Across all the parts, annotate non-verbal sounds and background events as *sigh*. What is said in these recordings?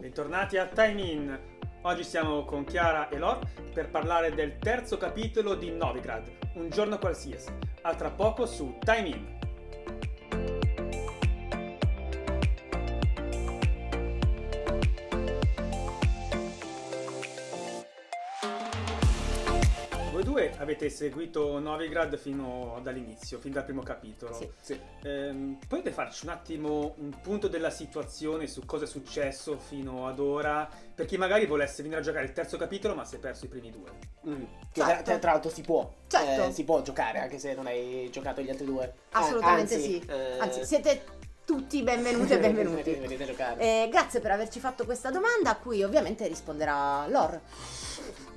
Bentornati a Time In. Oggi siamo con Chiara e Lor per parlare del terzo capitolo di Novigrad, Un giorno qualsiasi. A tra poco su Time In. Voi due avete seguito Novigrad fino dall'inizio, fin dal primo capitolo. Sì. Sì. Ehm, potete farci un attimo un punto della situazione su cosa è successo fino ad ora? Per chi magari volesse venire a giocare il terzo capitolo ma si è perso i primi due. Mm. Che Certo. tra, tra l'altro si può, Certo. eh, si può giocare anche se non hai giocato gli altri due. Assolutamente Ah, anzi, sì. eh, Anzi, siete tutti benvenuti e *laughs* benvenuti. Eh, grazie per averci fatto questa domanda, a cui ovviamente risponderà Lor.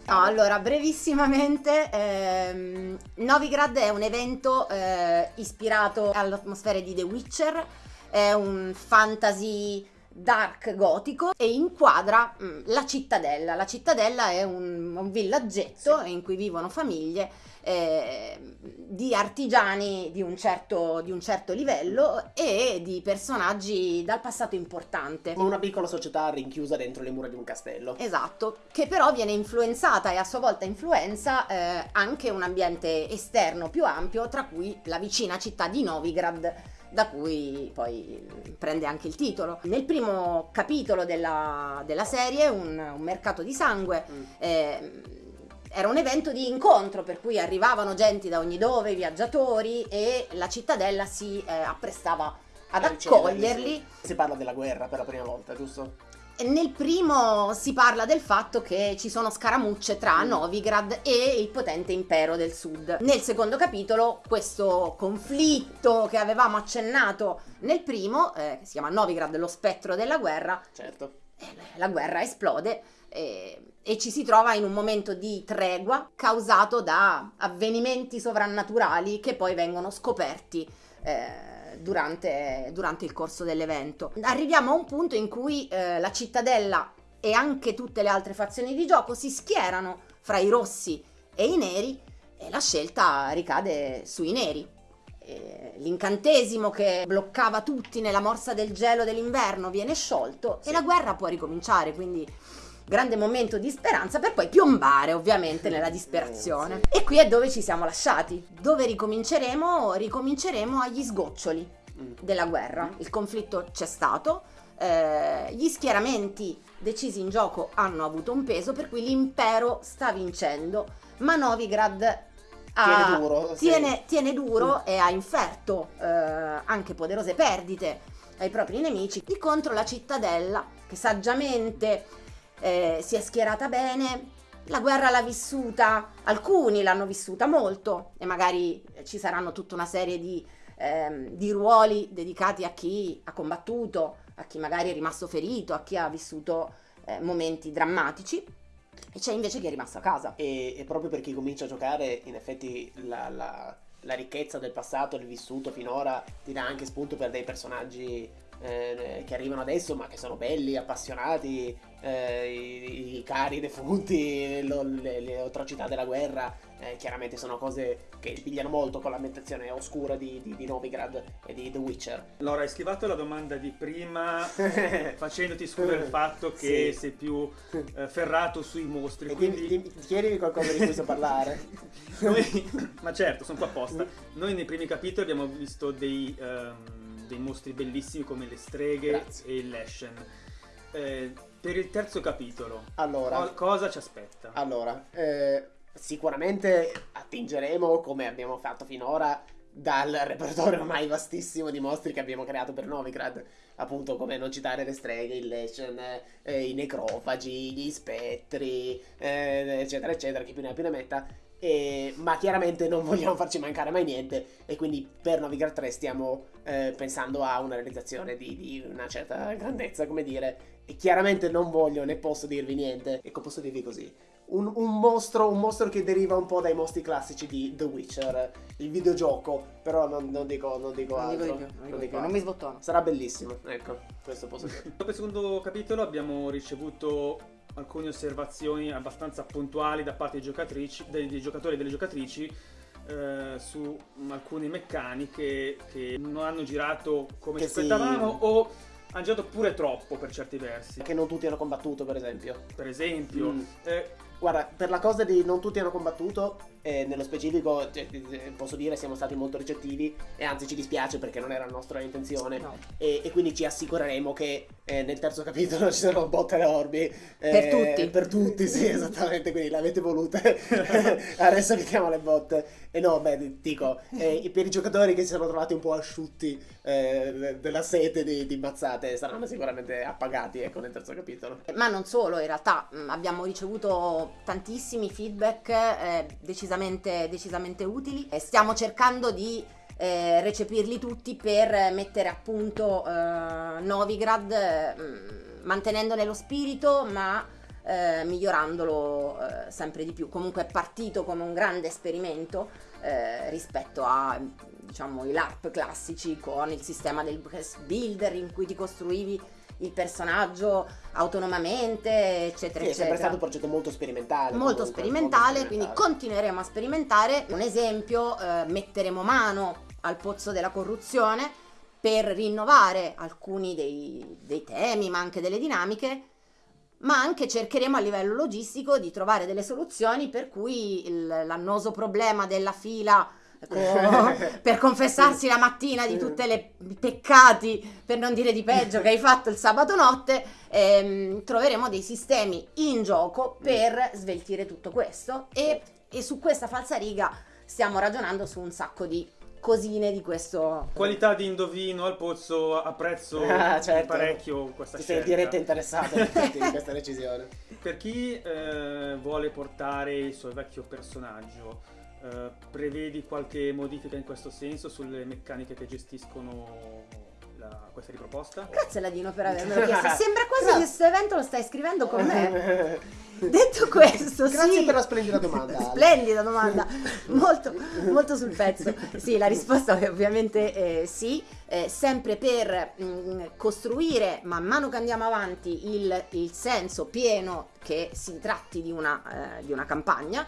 No, allora, brevissimamente, ehm, Novigrad è un evento eh, ispirato all'atmosfera di The Witcher, è un fantasy dark gotico e inquadra mm, la cittadella. La cittadella è un, un villaggetto in cui vivono famiglie eh, di artigiani di un, certo, di un certo livello e di personaggi dal passato importante. Una piccola società rinchiusa dentro le mura di un castello. Esatto, che però viene influenzata e a sua volta influenza eh, anche un ambiente esterno più ampio, tra cui la vicina città di Novigrad, da cui poi prende anche il titolo. Nel primo capitolo della, della serie, un, un mercato di sangue, Mm. eh, era un evento di incontro per cui arrivavano gente da ogni dove, viaggiatori e la cittadella si eh, apprestava ad accoglierli. Si parla della guerra per la prima volta, giusto? Nel primo si parla del fatto che ci sono scaramucce tra Mm. Novigrad e il potente impero del sud. Nel secondo capitolo questo conflitto che avevamo accennato nel primo, eh, che si chiama Novigrad, lo spettro della guerra, Certo. eh, la guerra esplode eh, e ci si trova in un momento di tregua causato da avvenimenti sovrannaturali che poi vengono scoperti eh, durante, durante il corso dell'evento. Arriviamo a un punto in cui eh, la cittadella e anche tutte le altre fazioni di gioco si schierano fra i rossi e i neri e la scelta ricade sui neri. Eh, L'incantesimo che bloccava tutti nella morsa del gelo dell'inverno viene sciolto e la guerra può ricominciare, quindi grande momento di speranza per poi piombare ovviamente nella disperazione. E qui è dove ci siamo lasciati. Dove ricominceremo? Ricominceremo agli sgoccioli Mm. della guerra. Mm. Il conflitto c'è stato, eh, gli schieramenti decisi in gioco hanno avuto un peso, per cui l'impero sta vincendo, ma Novigrad ha- Tiene duro, sì. tiene- tiene duro e ha inferto eh, anche poderose perdite ai propri nemici. Di contro la cittadella, che saggiamente eh, si è schierata bene, la guerra l'ha vissuta, alcuni l'hanno vissuta molto e magari eh, ci saranno tutta una serie di, ehm, di ruoli dedicati a chi ha combattuto, a chi magari è rimasto ferito, a chi ha vissuto eh, momenti drammatici e c'è invece chi è rimasto a casa. E, e proprio per chi comincia a giocare, in effetti la, la- la ricchezza del passato, del vissuto finora, ti dà anche spunto per dei personaggi eh, che arrivano adesso, ma che sono belli, appassionati, eh, i, i cari defunti, lo- le, le atrocità della guerra. eh, chiaramente sono cose che pigliano molto con l'ambientazione oscura di, di- di Novigrad e di The Witcher. Laura, hai schivato la domanda di prima *laughs* facendoti scoprire il fatto che Sì. sei più eh, ferrato sui mostri. E quindi dimmi- dimmi- chiedimi qualcosa di cui so parlare. *laughs* Noi, ma certo, sono qua apposta. Noi nei primi capitoli abbiamo visto dei, ehm, dei mostri bellissimi come le streghe Grazie. e il Leshen. Eh, per il terzo capitolo, Allora, co- cosa ci aspetta? Allora, eh, sicuramente attingeremo, come abbiamo fatto finora, dal repertorio ormai vastissimo di mostri che abbiamo creato per Novigrad. Appunto, come non citare le streghe, il Leshen, eh, i necrofagi, gli spettri, eh, eccetera, eccetera, chi più ne ha più ne metta. E- ma chiaramente non vogliamo farci mancare mai niente e quindi per Novigrad 3 stiamo eh, pensando a una realizzazione di, di una certa grandezza, come dire, e chiaramente non voglio né posso dirvi niente. Ecco, posso dirvi così. Un, un mostro, un mostro che deriva un po' dai mostri classici di The Witcher, il videogioco, però non, non dico, non dico Non dico altro. non dico non di dico più, non mi sbottono. Sarà bellissimo, ecco, questo posso dire. Dopo il secondo capitolo abbiamo ricevuto alcune osservazioni abbastanza puntuali da parte dei, giocatrici, dei, dei giocatori e delle giocatrici eh, su alcune meccaniche che non hanno girato come ci sì. aspettavamo o hanno girato pure troppo per certi versi. Che non tutti hanno combattuto, per esempio. Per esempio, Mm. eh, Guarda, per la cosa di non tutti hanno combattuto, eh, nello specifico cioè, eh, posso dire siamo stati molto ricettivi e anzi ci dispiace perché non era la nostra intenzione. No. e, e quindi ci assicureremo che eh, nel terzo *laughs* capitolo ci sono botte e orbi. Eh, Per tutti. per tutti sì *laughs* esattamente quindi l'avete volute. *laughs* Adesso mettiamo le botte. E no beh dico eh, per i giocatori che si sono trovati un po' asciutti eh, della sete di, di mazzate saranno sicuramente appagati ecco nel terzo capitolo. Ma non solo, in realtà mh, abbiamo ricevuto tantissimi feedback eh, decisamente, decisamente utili e stiamo cercando di eh, recepirli tutti per mettere a punto eh, Novigrad eh, mh, mantenendone lo spirito ma eh, migliorandolo eh, sempre di più. Comunque è partito come un grande esperimento eh, rispetto a diciamo i LARP classici con il sistema del builder in cui ti costruivi il personaggio autonomamente, eccetera, Sì, è eccetera. sempre stato un progetto molto sperimentale. molto sperimentale, quindi continueremo a sperimentare. Un esempio, eh, metteremo mano al pozzo della corruzione per rinnovare alcuni dei, dei temi, ma anche delle dinamiche, ma anche cercheremo a livello logistico di trovare delle soluzioni per cui l'annoso problema della fila *laughs* per confessarsi la mattina di tutti i peccati, per non dire di peggio, che hai fatto il sabato notte, ehm, troveremo dei sistemi in gioco per sveltire tutto questo e, e su questa falsariga stiamo ragionando su un sacco di cosine di questo... qualità di indovino al pozzo apprezzo *laughs* Ah, certo. parecchio questa Ti sei scelta. diretta interessato infatti, di questa *laughs* decisione. Per chi eh, vuole portare il suo vecchio personaggio, eh, prevedi qualche modifica in questo senso sulle meccaniche che gestiscono la- questa riproposta? Grazie Ladino per avermelo *laughs* chiesto. Sembra quasi che questo evento lo stai scrivendo con me. Grazie *laughs* Detto questo, sì. per la splendida domanda. Splendida domanda, *laughs* molto, molto sul pezzo. Sì, la risposta è ovviamente eh, sì, eh, sempre per mh, costruire man mano che andiamo avanti il, il senso pieno che si tratti di una, eh, di una campagna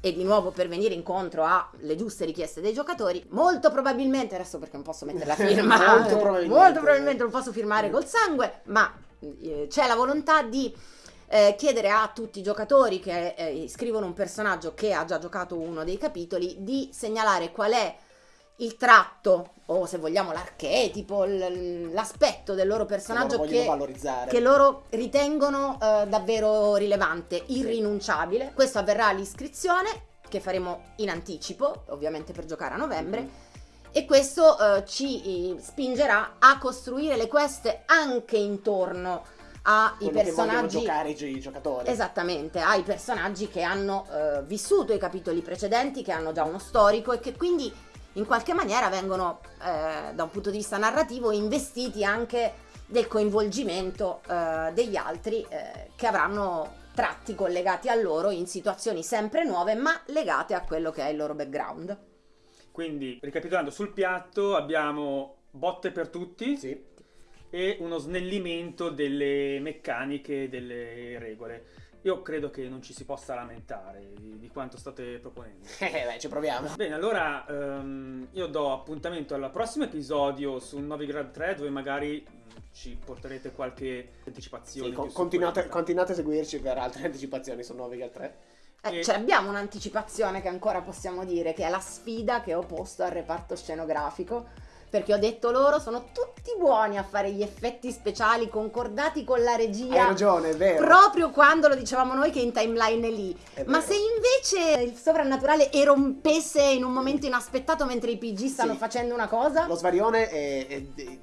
e di nuovo per venire incontro alle giuste richieste dei giocatori, molto probabilmente, adesso perché non posso mettere la *laughs* firma, Molto eh, probabilmente. molto probabilmente non posso firmare col sangue, ma eh, c'è la volontà di eh, chiedere a tutti i giocatori che eh, scrivono un personaggio che ha già giocato uno dei capitoli di segnalare qual è il tratto o se vogliamo l'archetipo, l'aspetto del loro personaggio Loro vogliono che, che loro ritengono eh, davvero rilevante, irrinunciabile. Questo avverrà all'iscrizione che faremo in anticipo, ovviamente per giocare a novembre. Mhm. E questo eh, ci spingerà a costruire le quest anche intorno ai che personaggi giocare i gi- i giocatori. Esattamente, ai personaggi che hanno eh, vissuto i capitoli precedenti, che hanno già uno storico e che quindi in qualche maniera vengono eh, da un punto di vista narrativo investiti anche del coinvolgimento eh, degli altri eh, che avranno tratti collegati a loro in situazioni sempre nuove ma legate a quello che è il loro background. Quindi, ricapitolando, sul piatto abbiamo botte per tutti Sì. e uno snellimento delle meccaniche, delle regole. Io credo che non ci si possa lamentare di, di quanto state proponendo. *laughs* Eh, beh, ci proviamo. Bene, allora ehm, io do appuntamento al prossimo episodio su Novigrad 3 dove magari mh, ci porterete qualche anticipazione. Sì, con- più su continuate, continuate a seguirci per altre anticipazioni su Novigal 3. Eh, E- cioè abbiamo un'anticipazione che ancora possiamo dire, che è la sfida che ho posto al reparto scenografico, perché ho detto loro sono tutti buoni a fare gli effetti speciali concordati con la Hai regia. ragione, è vero. Proprio quando lo dicevamo noi che in timeline è lì. È Ma se invece il sovrannaturale erompesse in un momento inaspettato mentre i PG stanno Sì. facendo una cosa? Lo svarione è, è- è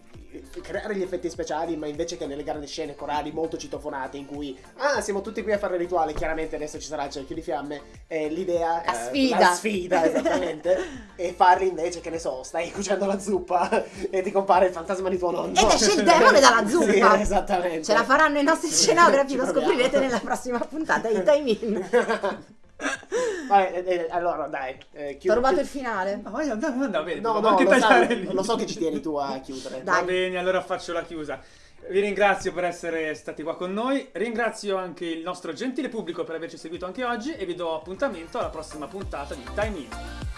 creare gli effetti speciali, ma invece che nelle grandi scene corali molto citofonate in cui ah, siamo tutti qui a fare il rituale, chiaramente adesso ci sarà il cerchio di fiamme, eh, l'idea La eh, sfida. la sfida esattamente, *laughs* e farli invece che ne so, stai cuocendo la zuppa e ti compare il fantasma di tuo nonno. Ed esce il demone dalla *laughs* zuppa. Sì, esattamente. Ce la faranno i nostri *laughs* scenografi, lo scoprirete nella prossima puntata di Time In. Vabbè, eh, eh, allora dai, eh, Ti ho rubato il finale. Ah, vai, andava, andava bene, No, no, anche lo, lì. lo so che ci tieni tu a chiudere. Dai. Va bene, allora faccio la chiusa. Vi ringrazio per essere stati qua con noi, ringrazio anche il nostro gentile pubblico per averci seguito anche oggi e vi do appuntamento alla prossima puntata di Time In.